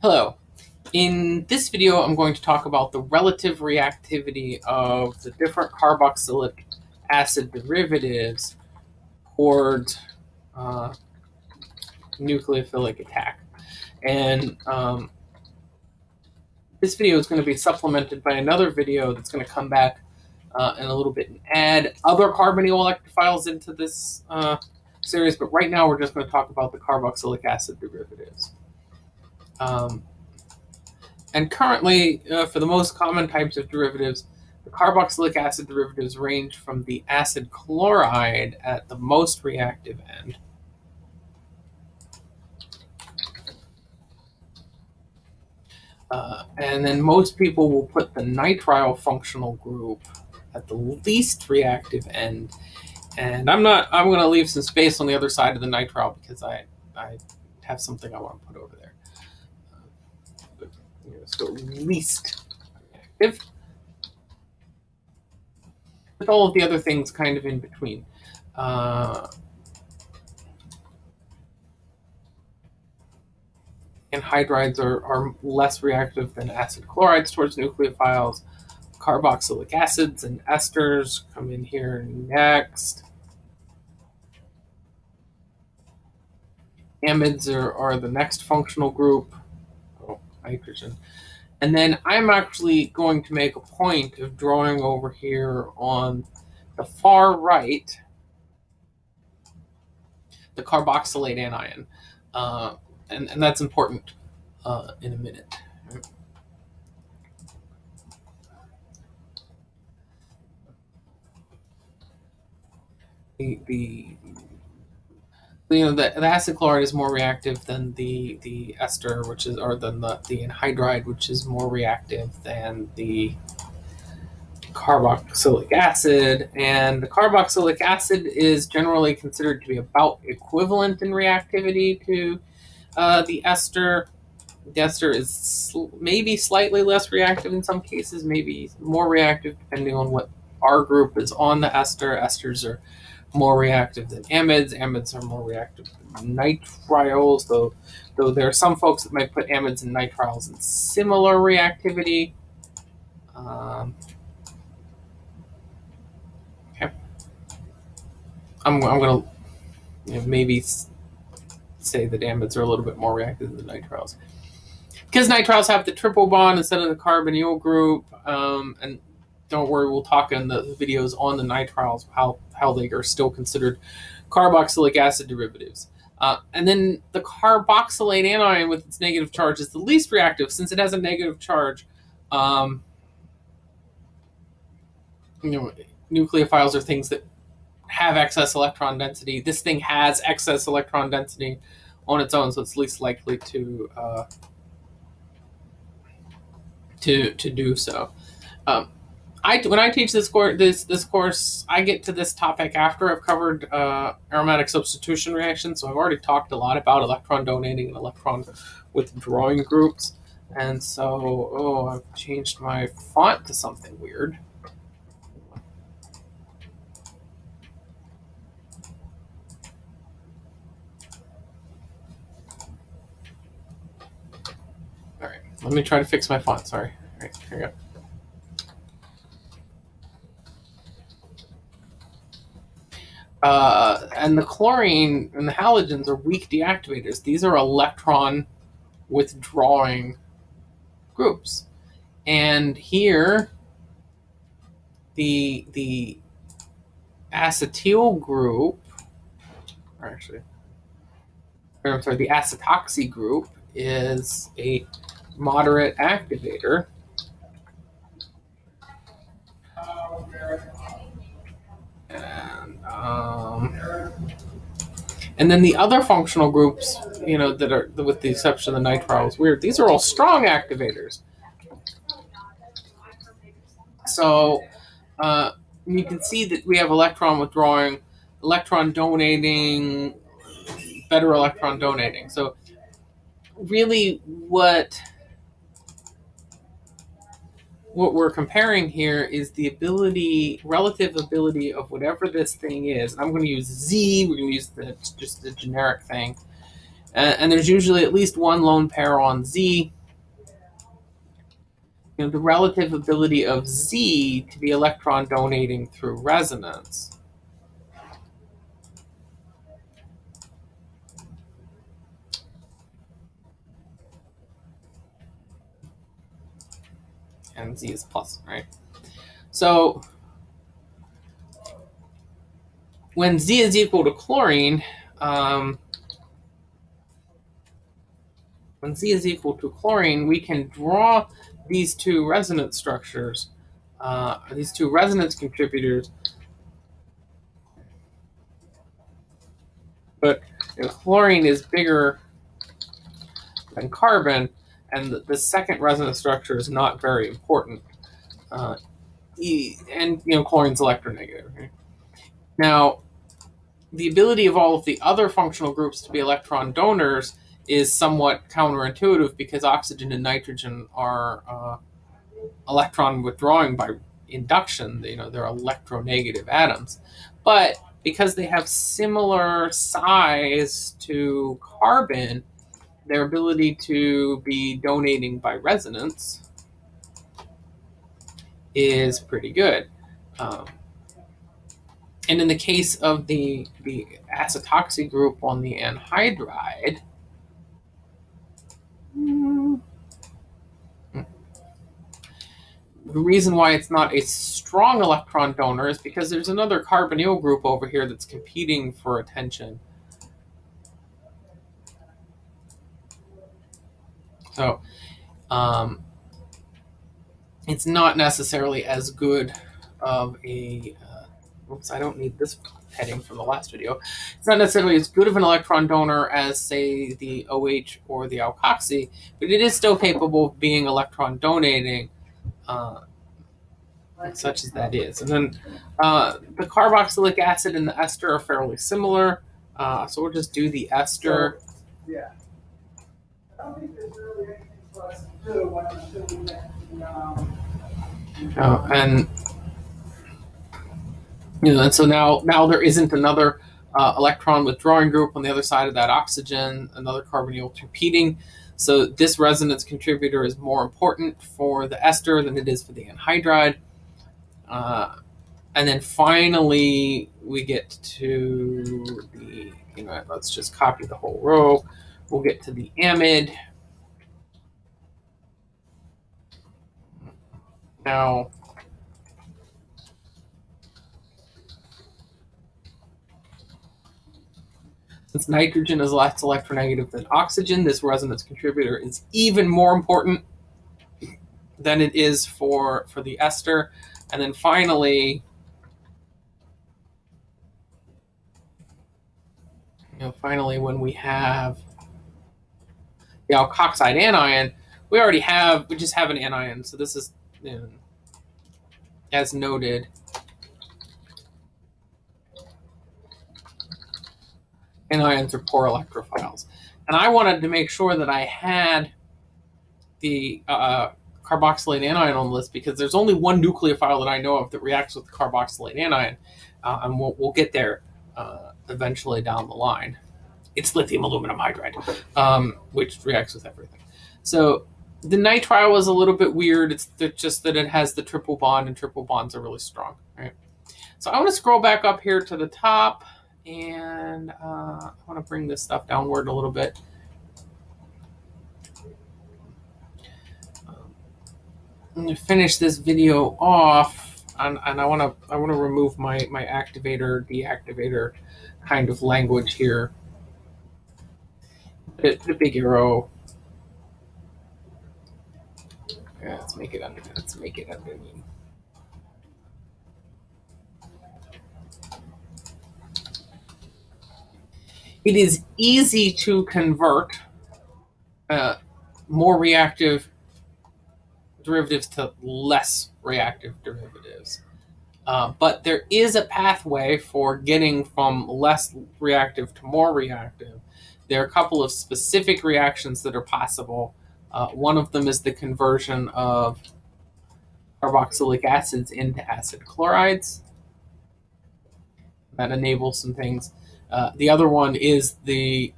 Hello. In this video, I'm going to talk about the relative reactivity of the different carboxylic acid derivatives toward uh, nucleophilic attack. And um, this video is going to be supplemented by another video that's going to come back uh, in a little bit and add other carbonyl electrophiles into this uh, series. But right now, we're just going to talk about the carboxylic acid derivatives. Um, and currently, uh, for the most common types of derivatives, the carboxylic acid derivatives range from the acid chloride at the most reactive end. Uh, and then most people will put the nitrile functional group at the least reactive end. And I'm not, I'm going to leave some space on the other side of the nitrile because I, I have something I want to put over there so least reactive. With all of the other things kind of in between. Uh, anhydrides are, are less reactive than acid chlorides towards nucleophiles. Carboxylic acids and esters come in here next. Amides are, are the next functional group hydrogen. And then I'm actually going to make a point of drawing over here on the far right the carboxylate anion. Uh, and, and that's important uh, in a minute. The, the you know the, the acid chloride is more reactive than the the ester which is or than the, the anhydride which is more reactive than the carboxylic acid. And the carboxylic acid is generally considered to be about equivalent in reactivity to uh, the ester. The ester is sl maybe slightly less reactive in some cases maybe more reactive depending on what R group is on the ester. Esters are more reactive than amides. Amides are more reactive than nitriles, though though there are some folks that might put amides and nitriles in similar reactivity. Um, okay. I'm, I'm going to you know, maybe say that amides are a little bit more reactive than nitriles. Because nitriles have the triple bond instead of the carbonyl group, um, and don't worry, we'll talk in the videos on the nitriles how how they are still considered carboxylic acid derivatives. Uh, and then the carboxylate anion with its negative charge is the least reactive since it has a negative charge. Um, you know, nucleophiles are things that have excess electron density. This thing has excess electron density on its own, so it's least likely to uh, to to do so. Um, I when I teach this course, this this course, I get to this topic after I've covered uh, aromatic substitution reactions. So I've already talked a lot about electron donating and electron withdrawing groups. And so, oh, I've changed my font to something weird. All right, let me try to fix my font. Sorry. All right, here we go. Uh, and the chlorine and the halogens are weak deactivators. These are electron withdrawing groups. And here, the, the acetyl group, actually, I'm sorry, the acetoxy group is a moderate activator. Um, and then the other functional groups, you know, that are, with the exception of the nitrile, is weird. These are all strong activators. So uh, you can see that we have electron withdrawing, electron donating, better electron donating. So really what what we're comparing here is the ability, relative ability of whatever this thing is. I'm going to use Z. We're going to use the, just the generic thing. and, and there's usually at least one lone pair on Z. You know, the relative ability of Z to be electron donating through resonance. And Z is plus, right? So when Z is equal to chlorine, um, when Z is equal to chlorine, we can draw these two resonance structures, uh, these two resonance contributors. But know, chlorine is bigger than carbon, and the, second resonance structure is not very important. Uh, and you know, chlorine's electronegative. Now, the ability of all of the other functional groups to be electron donors is somewhat counterintuitive because oxygen and nitrogen are uh, electron withdrawing by induction. You know, they're electronegative atoms. But because they have similar size to carbon, their ability to be donating by resonance is pretty good. Um, and in the case of the, the acetoxy group on the anhydride, the reason why it's not a strong electron donor is because there's another carbonyl group over here that's competing for attention. So um, it's not necessarily as good of a, uh, oops, I don't need this heading from the last video. It's not necessarily as good of an electron donor as, say, the OH or the alkoxy, but it is still capable of being electron donating, uh, such as that is. And then uh, the carboxylic acid and the ester are fairly similar, uh, so we'll just do the ester. Yeah. I don't think there's really anything for us to do uh, and you know, and so now now there isn't another uh, electron withdrawing group on the other side of that oxygen, another carbonyl competing. So this resonance contributor is more important for the ester than it is for the anhydride. Uh, and then finally, we get to the, you know, let's just copy the whole row. We'll get to the amide. Now, Since nitrogen is less electronegative than oxygen, this resonance contributor is even more important than it is for, for the ester. And then finally, you know, finally, when we have the alkoxide anion, we already have, we just have an anion. So this is, you know, as noted, anions are poor electrophiles. And I wanted to make sure that I had the uh, carboxylate anion on the list because there's only one nucleophile that I know of that reacts with the carboxylate anion, uh, and we'll, we'll, get there uh, eventually down the line. It's lithium aluminum hydride, um, which reacts with everything. So the nitrile was a little bit weird. It's just that it has the triple bond, and triple bonds are really strong, right? So I want to scroll back up here to the top and uh, I want to bring this stuff downward a little bit. I'm going to finish this video off, and, and I want to I want to remove my my activator deactivator kind of language here. The, big arrow. Yeah, let's make it under. Let's make it underneath. it is easy to convert uh, more reactive derivatives to less reactive derivatives. Uh, but there is a pathway for getting from less reactive to more reactive. There are a couple of specific reactions that are possible. Uh, one of them is the conversion of carboxylic acids into acid chlorides. That enables some things. Uh, the other one is the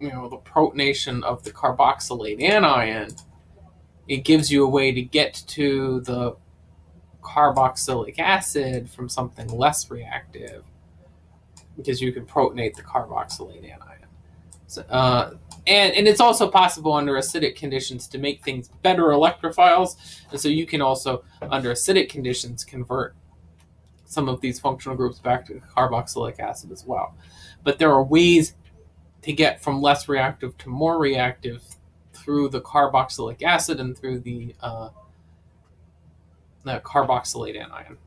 you know the protonation of the carboxylate anion, it gives you a way to get to the carboxylic acid from something less reactive because you can protonate the carboxylate anion. Uh, and, and it's also possible under acidic conditions to make things better electrophiles. And so you can also, under acidic conditions, convert some of these functional groups back to carboxylic acid as well. But there are ways to get from less reactive to more reactive through the carboxylic acid and through the, uh, the carboxylate anion.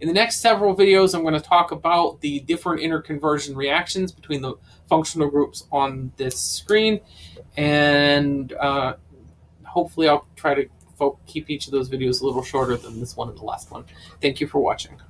In the next several videos, I'm going to talk about the different interconversion reactions between the functional groups on this screen, and uh, hopefully I'll try to keep each of those videos a little shorter than this one and the last one. Thank you for watching.